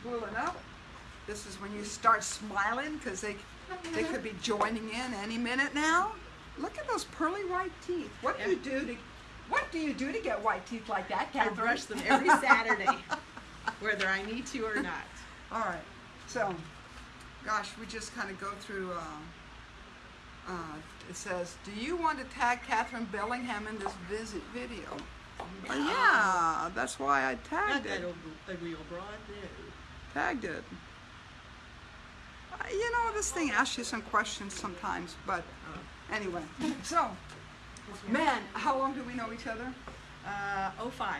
Spooling up. This is when you start smiling because they they could be joining in any minute now. Look at those pearly white teeth. What do you do to what do you do to get white teeth like that, I brush them every Saturday, whether I need to or not. All right. So, gosh, we just kind of go through. Uh, uh, it says, "Do you want to tag Catherine Bellingham in this visit video?" Uh, yeah, that's why I Not tagged that it. ugly old broad, no. Tagged it. You know, this thing asks you some questions sometimes, but anyway. So, man, how long do we know each other? Uh, 05.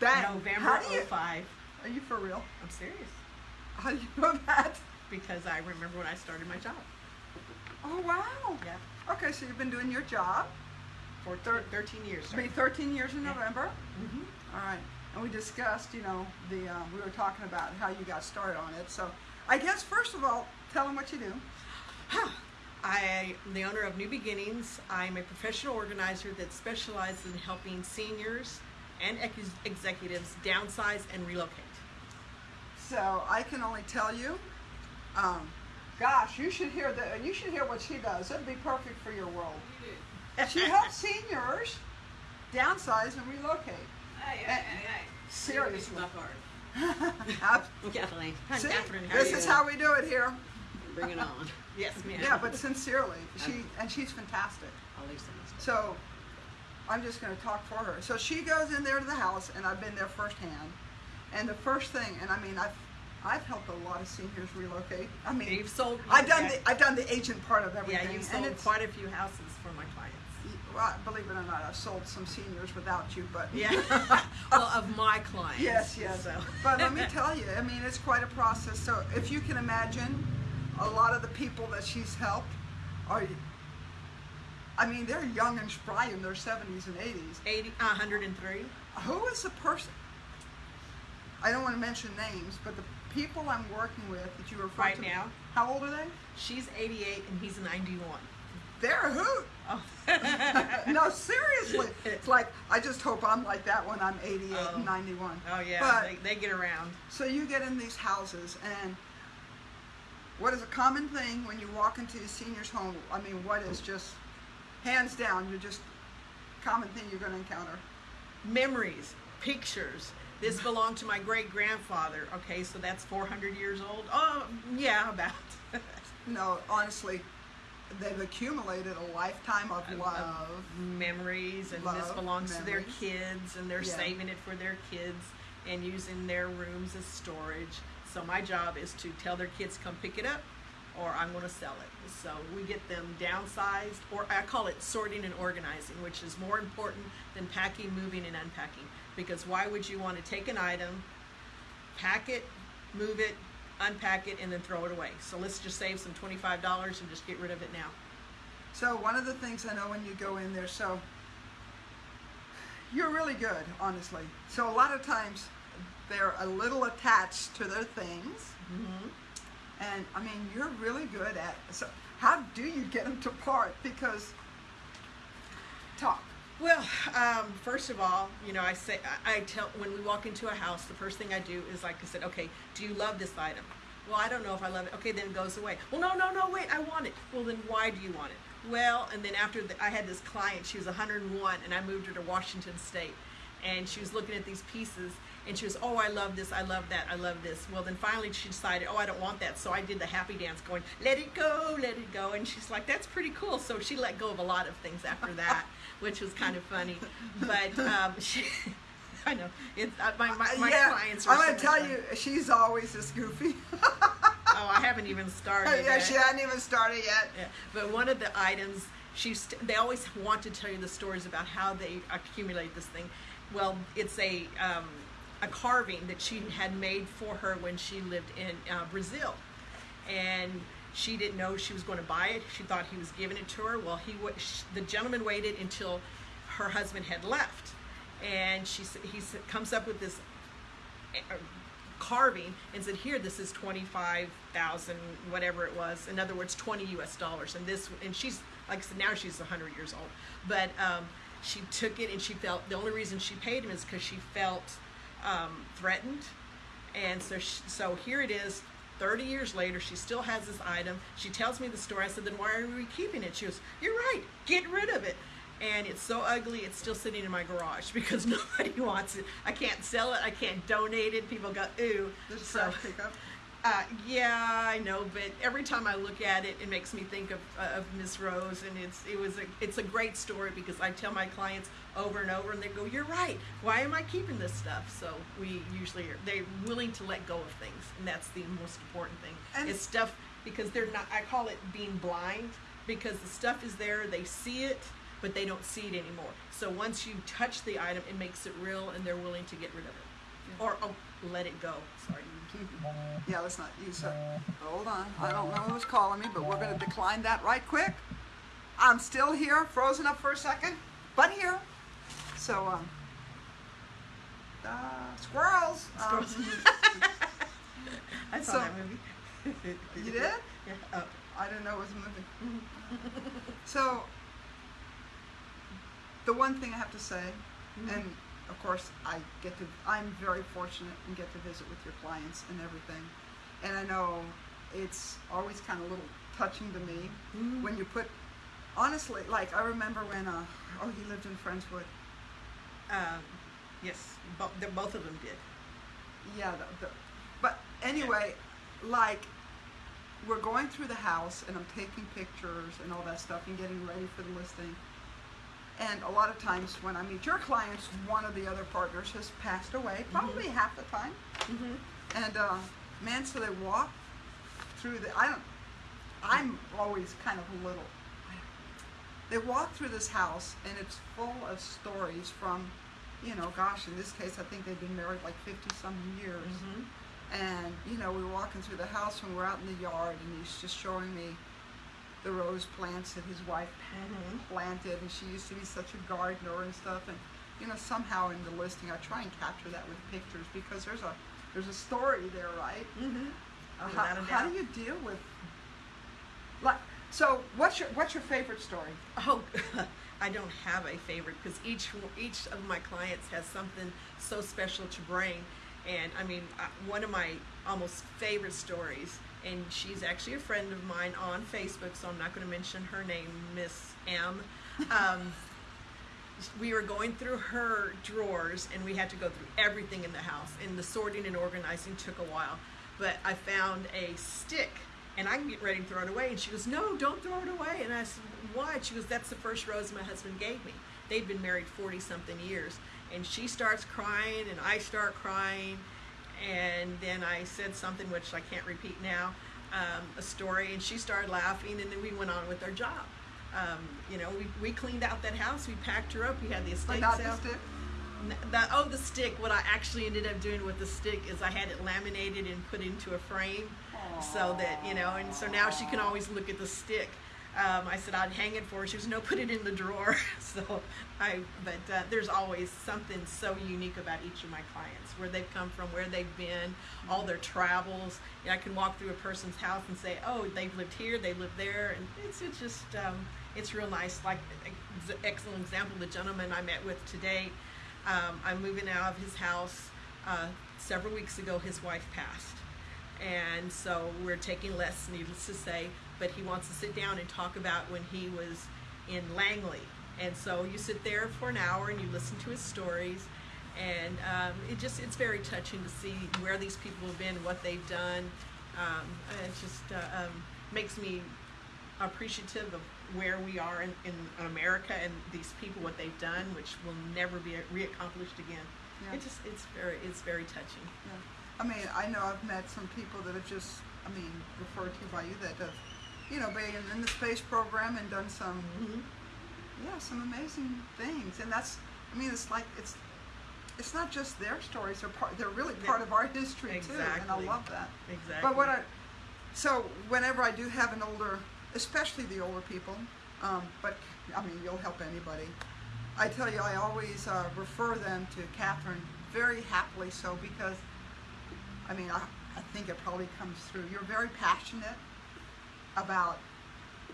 That November you, 05. are you for real? I'm serious. How do you know that? Because I remember when I started my job. Oh wow. Yeah. Okay, so you've been doing your job. For thir- 13 years. Sorry. 13 years in Yeah. November. Mhm. All right. And we discussed, you know, the uh, we were talking about how you got started on it. So, I guess first of all, tell them what you do. I am the owner of New Beginnings. I'm a professional organizer that specializes in helping seniors and ex- executives downsize and relocate. So I can only tell you, um, gosh, you should hear the you should hear what she does. It'd be perfect for your world. She helps seniors downsize and relocate. Seriously. Kathleen. See, this is how we do it here. Bring it on. Yes, ma'am. Yeah, but sincerely, she and she's fantastic. I'll leave some of this. So I'm just going to talk for her. So she goes in there to the house, and I've been there firsthand. And the first thing, and I mean, I've I've helped a lot of seniors relocate. I mean, You've sold. I've done the I've done the agent part of everything. Yeah, you've and sold it's, quite a few houses for my clients. Well, believe it or not, I've sold some seniors without you, but Yeah. well, of my clients. Yes, yes. So. But let me tell you, I mean, it's quite a process. So if you can imagine, a lot of the people that she's helped are, I mean, they're young and spry in their 70s and 80s. 80, uh, 103. Who is the person? I don't want to mention names, but the people I'm working with that you refer Right to. Right now? How old are they? She's 88 and he's 91. They're a hoot. Oh. no, seriously. It's like I just hope I'm like that when I'm 88 Oh. and 91. Oh yeah, But they, they get around. So you get in these houses, and what is a common thing when you walk into a senior's home? I mean, what is just hands down? You're just common thing you're going to encounter. Memories, pictures. This belonged to my great grandfather. Okay, so that's 400 years old. Oh yeah, about. No, honestly, they've accumulated a lifetime of love. of memories and this Love, belongs to their kids and they're Yeah. saving it for their kids and using their rooms as storage so my job is to tell their kids come pick it up or i'm going to sell it so we get them downsized or i call it sorting and organizing which is more important than packing moving and unpacking because why would you want to take an item pack it move it unpack it and then throw it away so let's just save some $25 and just get rid of it now So one of the things I know when you go in there, so you're really good, honestly. So a lot of times they're a little attached to their things, mm-hmm. and I mean you're really good at. So how do you get them to part? Because talk. Well, um, first of all, you know, I say I, tell when we walk into a house, the first thing I do is like I said, okay, do you love this item? Well, I don't know if I love it. Okay, then it goes away. Well, no, no, no, wait, I want it. Well, then why do you want it? Well, and then after the, I had this client, she was 101, and I moved her to Washington State, and she was looking at these pieces, and she was, oh, I love this, I love that, I love this. Well, then finally she decided, oh, I don't want that, so I did the happy dance, going, let it go, let it go, and she's like, that's pretty cool. So she let go of a lot of things after that, which was kind of funny, but um, she. I know. It's, uh, my, my, my yeah, clients are I'm gonna tell fun. you, she's always this goofy. Oh, I haven't even started. yeah, yet. she hadn't even started yet. Yeah, but one of the items she's they always want to tell you the stories about how they accumulate this thing. Well, it's a um, a carving that she had made for her when she lived in uh, Brazil, and she didn't know she was going to buy it. She thought he was giving it to her. Well, he the gentleman waited until her husband had left, and she he comes up with this uh, carving and said, "Here, this is twenty-five thousand, whatever it was. In other words, twenty U.S. dollars." And this, and she's like I said, now she's hundred years old, but um, she took it and she felt the only reason she paid him is because she felt um, threatened And so, sh so here it is, 30 years later, she still has this item. She tells me the story. I said, then why are we keeping it? She goes, you're right, get rid of it. And it's so ugly, it's still sitting in my garage because nobody wants it. I can't sell it, I can't donate it. People go, ooh. There's So, trash pickup. Uh, yeah, I know, but every time I look at it, it makes me think of, uh, of Miss Rose, and it's it was a it's a great story because I tell my clients over and over, and they go, "You're right. Why am I keeping this stuff?" So we usually are they're willing to let go of things, and that's the most important thing. And- it's stuff because they're not. I call it being blind because the stuff is there, they see it, but they don't see it anymore. So once you touch the item, it makes it real, and they're willing to get rid of it, Yeah. or oh, let it go. Sorry. Yeah, let's not use it. Hold on. I don't know who's calling me, but we're going to decline that right quick. I'm still here, frozen up for a second, but here. So, um, uh, squirrels. Um, I saw So- that movie. you did? Yeah. Oh. I didn't know it was a movie. so, the one thing I have to say, and of course I get to, I'm very fortunate and get to visit with your clients and everything. And I know it's always kind of a little touching to me Mhm. when you put, honestly, like I remember when, uh, oh, he lived in Friendswood. Um, yes, bo- both of them did. Yeah, the, the, but anyway, like we're going through the house and I'm taking pictures and all that stuff and getting ready for the listing. And a lot of times when I meet your clients, one of the other partners has passed away, probably half the time. Mm-hmm. And uh, man, so they walk through the. I don't. I'm always kind of a little. They walk through this house and it's full of stories from, you know, gosh, in this case, I think they've been married like 50 some years. Mm-hmm. And, you know, we were walking through the house when we're out in the yard and he's just showing me the rose plants that his wife planted and she used to be such a gardener and stuff. And, you know, somehow in the listing I try and capture that with pictures because there's a there's a story there, right? Mm-hmm. Uh, how, how do you deal with like so what's your what's your favorite story? Oh, I don't have a favorite because each each of my clients has something so special to bring, and I mean, uh, one of my almost favorite stories, and she's actually a friend of mine on Facebook, so I'm not going to mention her name, Miss M. Um, we were going through her drawers, and we had to go through everything in the house, and the sorting and organizing took a while, but I found a stick and I'm getting ready to throw it away. And she goes, No, don't throw it away. And I said, Why? She goes, That's the first rose my husband gave me. They'd been married 40 something years. And she starts crying, and I start crying. And then I said something which I can't repeat now um, a story, and she started laughing, and then we went on with our job. Um, you know, we, we cleaned out that house, we packed her up, we had the estate not sale. The, oh, the stick. What I actually ended up doing with the stick is I had it laminated and put into a frame, so that you know. And so now she can always look at the stick. Um, I said I'd hang it for her. She was no, put it in the drawer. so I, but uh, there's always something so unique about each of my clients, where they've come from, where they've been, all their travels. And I can walk through a person's house and say, oh, they've lived here, they lived there, and it's it's just um, it's real nice. Like ex- excellent example, the gentleman I met with today. Um, I'm moving out of his house. Uh, several weeks ago, his wife passed. And so we're taking less, needless to say, but he wants to sit down and talk about when he was in Langley. And so you sit there for an hour and you listen to his stories. And um, it just, it's very touching to see where these people have been, what they've done. Um, it just uh, um, makes me appreciative of where we are in, in America and these people, what they've done, which will never be reaccomplished again. Yeah. It just, it's very, it's very touching. Yeah. I mean, I know I've met some people that have just, I mean, referred to by you that have, you know, been in the space program and done some, Mm-hmm. yeah, some amazing things. And that's, I mean, it's like it's, it's not just their stories. They're part. They're really part of our history too, and I love that. Exactly. But what I, so whenever I do have an older, especially the older people, um, but I mean, you'll help anybody. I tell you, I always uh, refer them to Catherine very happily so because, I mean, I, I think it probably comes through. You're very passionate about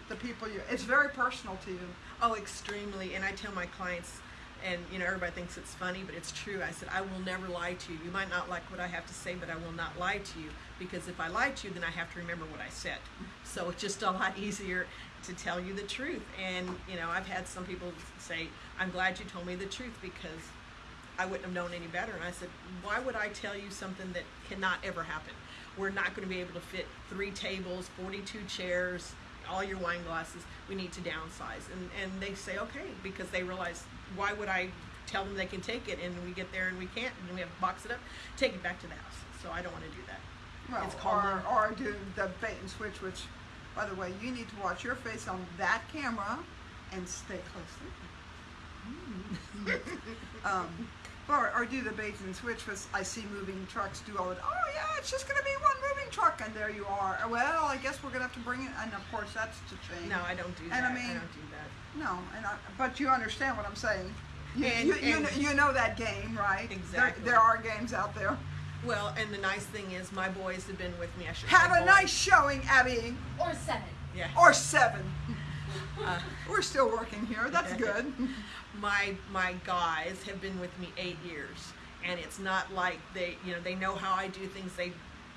the people you, it's very personal to you. Oh, extremely. And I tell my clients, and you know everybody thinks it's funny, but it's true. I said I will never lie to you. You might not like what I have to say, but I will not lie to you because if I lie to you, then I have to remember what I said. So it's just a lot easier to tell you the truth. And you know, I've had some people say, "I'm glad you told me the truth because I wouldn't have known any better." And I said, "Why would I tell you something that cannot ever happen? We're not going to be able to fit three tables, 42 chairs." all your wine glasses we need to downsize and and they say okay because they realize why would i tell them they can take it and we get there and we can't and we have to box it up take it back to the house so i don't want to do that Well, It's or, or do the bait and switch, which, by the way, you need to watch your face on that camera and stay close. um, or, or do the bait and switch, which I see moving trucks do all the, oh yeah, it's just going to be one moving truck, and there you are. Uh, well, I guess we're going to have to bring it, and of course that's to change. no i don't do that And I i, mean- don't do that No, and I, but you understand what I'm saying. You, And- you, you, know, you know that game, right? There- Exactly. There, are games out there. well and the nice thing is my boys have been with me i should Have a boys. nice showing, Abby. Or seven. yeah Or seven. Uh, We're still working here. That's good. my my guys have been with me eight years and it's not like they you know they know how i do things. They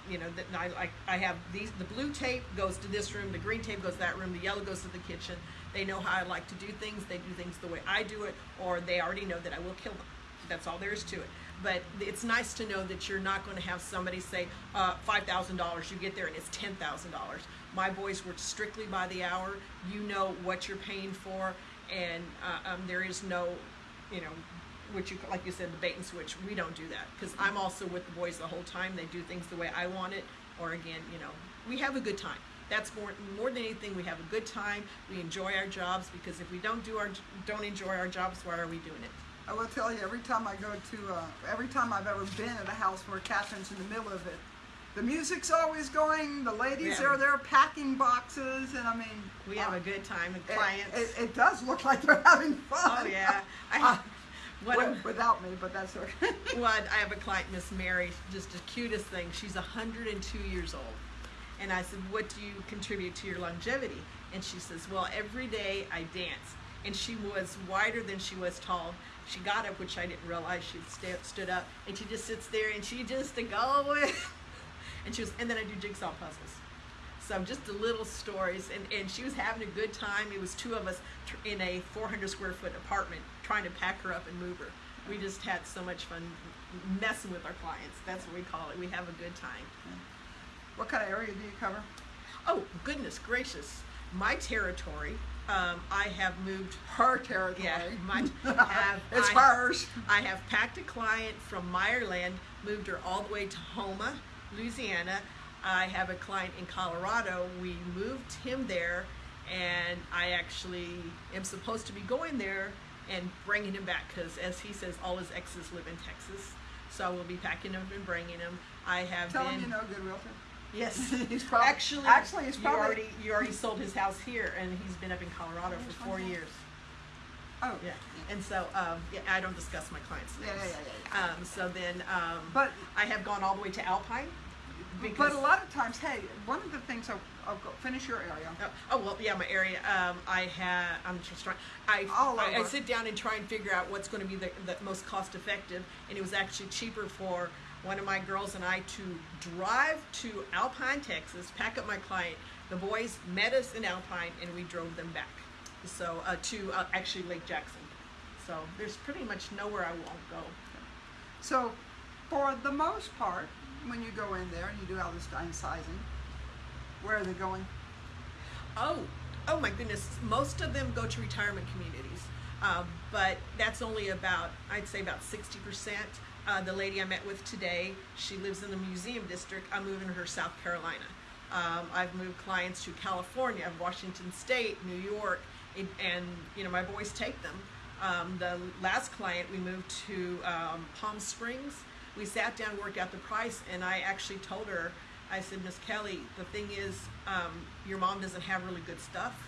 you know that I, like I have these the blue tape goes to this room the green tape goes to that room the yellow goes to the kitchen. They know how i like to do things. They do things the way i do it or they already know that i will kill them. That's all there is to it but it's nice to know that you're not going to have somebody say uh, $5000 you get there and it's $10000 my boys work strictly by the hour you know what you're paying for and uh, um, there is no you know which you like you said the bait and switch we don't do that because i'm also with the boys the whole time they do things the way i want it or again you know we have a good time. That's more more than anything we have a good time we enjoy our jobs because if we don't do our don't enjoy our jobs why are we doing it I will tell you, every time I go to, uh, every time I've ever been at a house where Catherine's in the middle of it, the music's always going, the ladies Yeah. are there packing boxes, and I mean, we have uh, a good time with clients It, it, does look like they're having fun. oh yeah Uh, I, what a- without me, but that's okay. Well, I have a client, Miss Mary, just the cutest thing. She's 102 years old. And I said, What do you contribute to your longevity? And she says, Well, every day I dance. And she was wider than she was tall. She got up, which I didn't realize she stood up, and she just sits there and she just to go with. and she was, and then I do jigsaw puzzles. So just the little stories, and, and she was having a good time. It was two of us in a 400 square foot apartment trying to pack her up and move her. We just had so much fun messing with our clients. That's what we call it. We have a good time. what kind of area do you cover? Oh goodness gracious! My territory. Um, I have moved. Her territory. Yeah, my have. it's I, hers. I have packed a client from Meyerland, moved her all the way to Houma, Louisiana. I have a client in Colorado. We moved him there, and I actually am supposed to be going there and bringing him back because, as he says, all his exes live in Texas. So I will be packing him and bringing him. I have Tell been. him you know a good realtor. Yes. He's probably actually, actually he's probably you already you already sold his house here, and he's been up in Colorado for four years. oh Yeah, and so um, yeah, I don't discuss my clients' Yeah, names. yeah, yeah, Um, so then, um, But- I have gone all the way to Alpine because. but a lot of times, hey, one of the things I'll, I'll go finish your area. Oh, oh well, yeah, my area. Um, I have. I'm just trying. I, I I sit down and try and figure out what's going to be the, the most cost effective, and it was actually cheaper for one of my girls and I to drive to Alpine, Texas, pack up my client. The boys met us in Alpine, and we drove them back. So uh, to uh, actually Lake Jackson. So there's pretty much nowhere I won't go. So, for the most part, when you go in there and you do all this downsizing, where are they going? Oh, oh my goodness! Most of them go to retirement communities, um, but that's only about I'd say about sixty percent. Uh, the lady I met with today, she lives in the museum district. I'm moving her to South Carolina. Um, I've moved clients to California, Washington State, New York, and, and you know my boys take them. Um, the last client we moved to um, Palm Springs. We sat down, worked out the price, and I actually told her, I said, Miss Kelly, the thing is, um, your mom doesn't have really good stuff.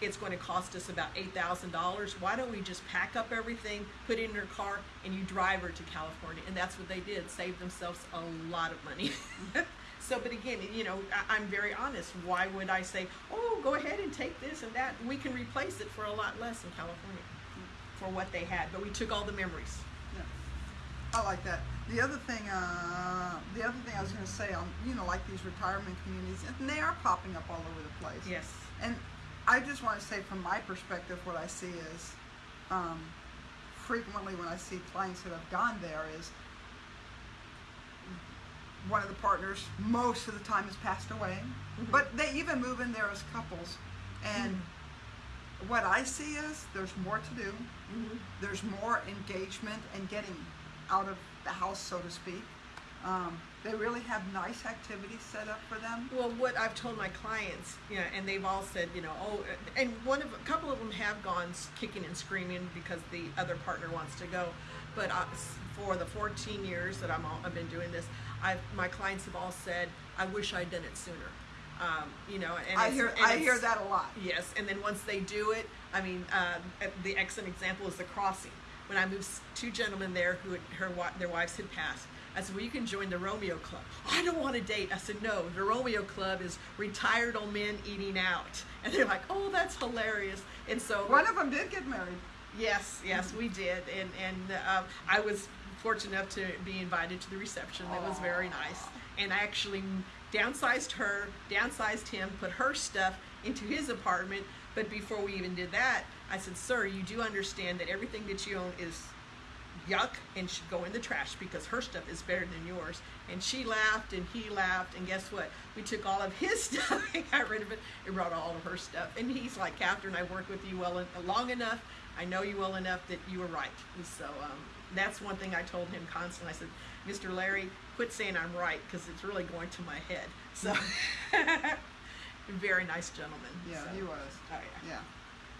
It's going to cost us about eight thousand dollars. Why don't we just pack up everything, put it in her car, and you drive her to California? And that's what they did. save themselves a lot of money. so, but again, you know, I, I'm very honest. Why would I say, oh, go ahead and take this and that? We can replace it for a lot less in California. for what they had, but we took all the memories. Yeah. I like that. The other thing, uh, the other thing I was going to say on, you know, like these retirement communities, and they are popping up all over the place. Yes. And I just want to say, from my perspective, what I see is, um, frequently when I see clients that have gone there, is one of the partners most of the time has passed away, Mhm. but they even move in there as couples, and what I see is there's more to do hmm there's more engagement and getting out of the house, so to speak. Um, they really have nice activities set up for them. Well, what I've told my clients, you know, and they've all said, you know, oh, and one of a couple of them have gone kicking and screaming because the other partner wants to go. But uh, s- for the 14 years that I'm all, I've been doing this, I've my clients have all said, I wish I'd done it sooner. Um, you know, and I hear and I hear that a lot. Yes, and then once they do it, I mean, uh, the excellent example is the crossing. When I moved two gentlemen there who had, her their wives had passed, I said, "Well, you can join the Romeo Club." I don't want to date. I said, "No, the Romeo Club is retired old men eating out," and they're like, "Oh, that's hilarious." And so One of them did get married. Yes, yes, we did, and and uh, I was fortunate enough to be invited to the reception. That was very nice, and I actually downsized her, downsized him, put her stuff into his apartment. But before we even did that, I said, "Sir, you do understand that everything that you own is yuck and should go in the trash because her stuff is better than yours." And she laughed, and he laughed, and guess what? We took all of his stuff and got rid of it, and brought all of her stuff. And he's like, "Catherine, I worked with you well long enough." I know you well enough that you were right. And so um, that's one thing I told him constantly. I said, Mr. Larry, quit saying I'm right because it's really going to my head. So, very nice gentleman. Yeah, so, he was. Oh, yeah. Yeah,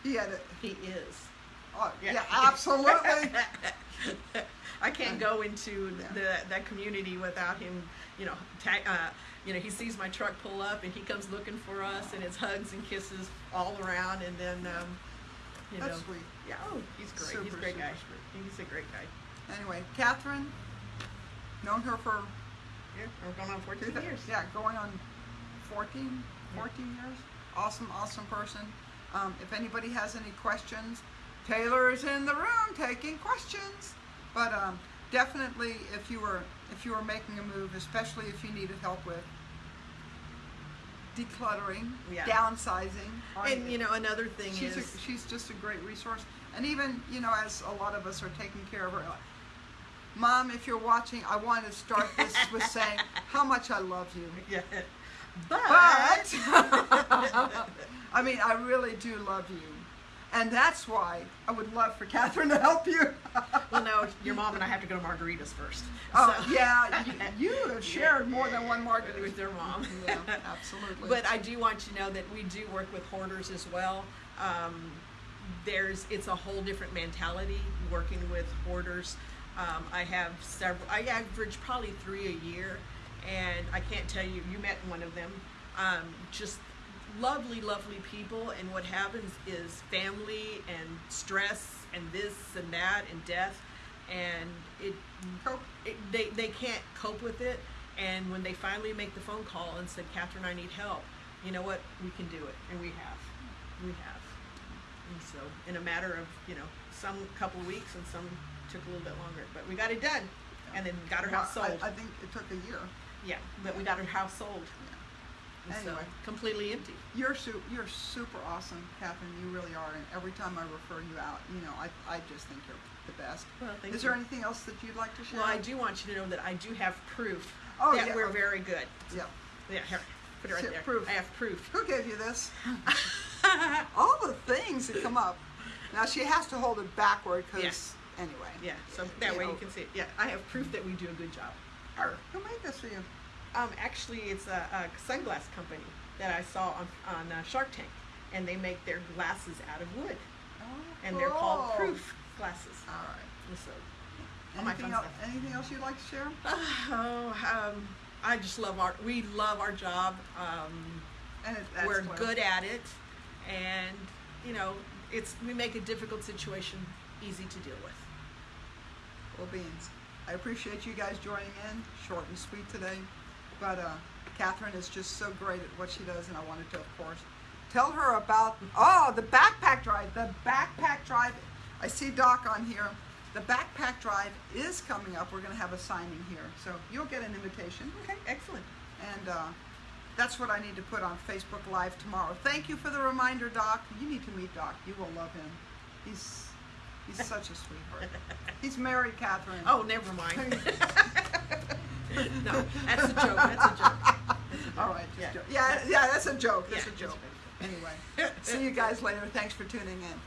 he had it. He is. Oh, Yeah. yeah, absolutely. I can't go into Yeah. the that community without him. You know, ta- uh, you know, he sees my truck pull up and he comes looking for us, and it's hugs and kisses all around, and then, um, you That's know, sweet. yeah, oh, he's great. he's a great guy. sweet. He's a great guy. Anyway, Catherine, known her for Yeah, we're going on 14 years. Yeah, going on 14, 14 years. Awesome, awesome person. Um, if anybody has any questions, Taylor is in the room taking questions. But um, definitely, if you were if you were making a move, especially if you needed help with decluttering, Yeah. downsizing, And you know, another thing she's is, a, she's just a great resource. And even you know, as a lot of us are taking care of her. Mom, if you're watching, I want to start this with saying how much I love you. yeah, but, But I mean, I really do love you, and that's why I would love for Catherine to help you. well, no, your mom and I have to go to margaritas first. oh So- yeah, you, you have shared more than one margarita with your mom. Yeah, absolutely. But I do want you to know that we do work with hoarders as well. Um, there's it's a whole different mentality working with hoarders. Um, I have several. I average probably three a year, and I can't tell you. You met one of them. Um, just lovely, lovely people. And what happens is family and stress and this and that and death, and it it, they, they can't cope with it. And when they finally make the phone call and said, Catherine, I need help, you know what? We can do it. And we have. We have. And so, in a matter of, you know, some couple weeks and some took a little bit longer. But we got it done. And then got her house sold. I, I think it took a year. yeah, but we got her house sold. And so, Anyway. completely empty. You're su- you're super awesome, Catherine. You really are. And every time I refer you out, you know, I, I just think you're the best. Well, thank Is you. there anything else that you'd like to share? Well, I do want you to know that I do have proof Oh, that yeah. we're very good. Yeah. Yeah, here, put it right there. proof. I have proof. Who gave you this? All the things that come up. Now she has to hold it backward because Yes. anyway. Yeah, so that You way know. you can see it. Yeah, I have proof that we do a good job. Arr. Who made this for you? Um, actually, it's a, a sunglass company that I saw on, on uh, Shark Tank, and they make their glasses out of wood, Oh, and they're called proof glasses. All right. And so, Anything else, stuff. anything else you'd like to share? Oh, um, I just love our. We love our job. Um, And it, we're good at it, and you know, it's we make a difficult situation easy to deal with. Well, beans. I appreciate you guys joining in. Short and sweet today. But uh, Catherine is just so great at what she does, and I wanted to, of course, tell her about oh the backpack drive. The backpack drive I see Doc on here. The backpack drive is coming up. We're going to have a signing here, so you'll get an invitation. Okay, excellent. And uh, that's what I need to put on Facebook Live tomorrow. Thank you for the reminder, Doc. You need to meet Doc. You will love him. He's he's such a sweetheart. He's married, Catherine. Oh, never mind. no, that's a joke. That's a joke. All right. Just Yeah. joke. yeah, yeah, that's a joke. That's Yeah, a joke. Anyway, see you guys later. Thanks for tuning in.